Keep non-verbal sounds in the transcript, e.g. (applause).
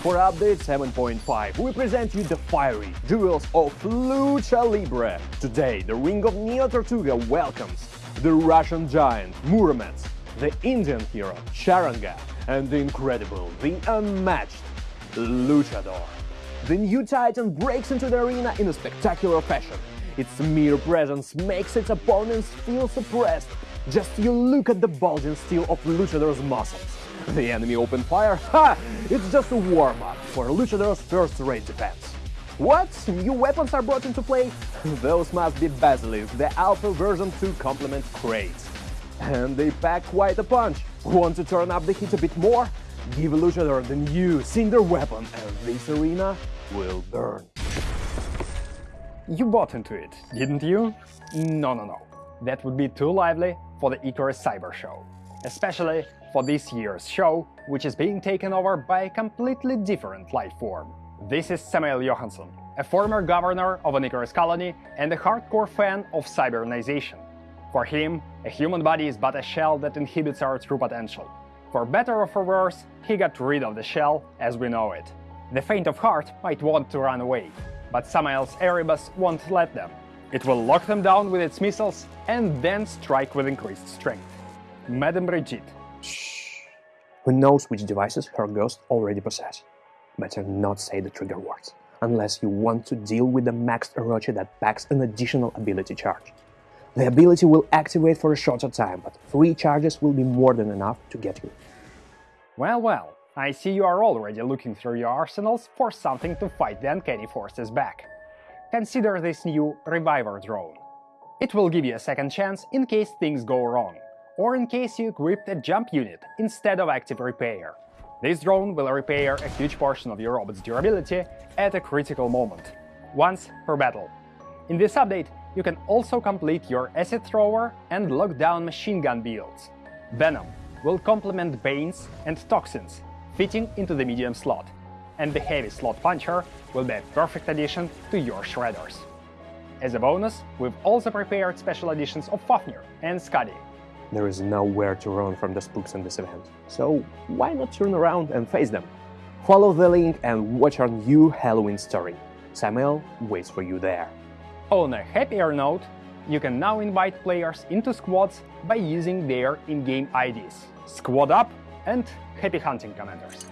For update 7.5, we present you the fiery duels of Lucha Libre. Today, the ring of Neo Tortuga welcomes the Russian giant Murometz, the Indian hero Charanga, and the incredible, the unmatched Luchador. The new titan breaks into the arena in a spectacular fashion. Its mere presence makes its opponents feel suppressed. Just you look at the bulging steel of Luchador's muscles. (laughs) The enemy opened fire? Ha! It's just a warm-up for Luchador's first-rate defense. What? New weapons are brought into play? (laughs) Those must be Basilisk, the Alpha version 2 complement crates. And they pack quite a punch. Want to turn up the heat a bit more? Give Luchador the new Cinder weapon and this arena will burn. You bought into it, didn't you? No, no, no. That would be too lively for the Icarus Cyber Show. Especially for this year's show, which is being taken over by a completely different life form. This is Samuel Johansson, a former governor of an Icarus colony and a hardcore fan of cybernization. For him, a human body is but a shell that inhibits our true potential. For better or for worse, he got rid of the shell as we know it. The faint of heart might want to run away, but Samael's Erebus won't let them. It will lock them down with its missiles and then strike with increased strength. Madame Brigitte. Shh. Who knows which devices her ghost already possess? Better not say the trigger words, unless you want to deal with the maxed Orochi that packs an additional ability charge. The ability will activate for a shorter time, but three charges will be more than enough to get you. Well, well, I see you are already looking through your arsenals for something to fight the uncanny forces back. Consider this new Reviver drone. It will give you a second chance in case things go wrong, or in case you equipped a jump unit instead of active repair. This drone will repair a huge portion of your robot's durability at a critical moment, once per battle. In this update, you can also complete your acid thrower and lockdown machine gun builds. Venom will complement Banes and Toxins, fitting into the medium slot, and the heavy slot puncher will be a perfect addition to your shredders. As a bonus, we've also prepared special editions of Fafnir and Skadi. There is nowhere to run from the spooks in this event, so why not turn around and face them? Follow the link and watch our new Halloween story. Samuel waits for you there. On a happier note, you can now invite players into squads by using their in-game IDs Squad Up and Happy Hunting Commanders.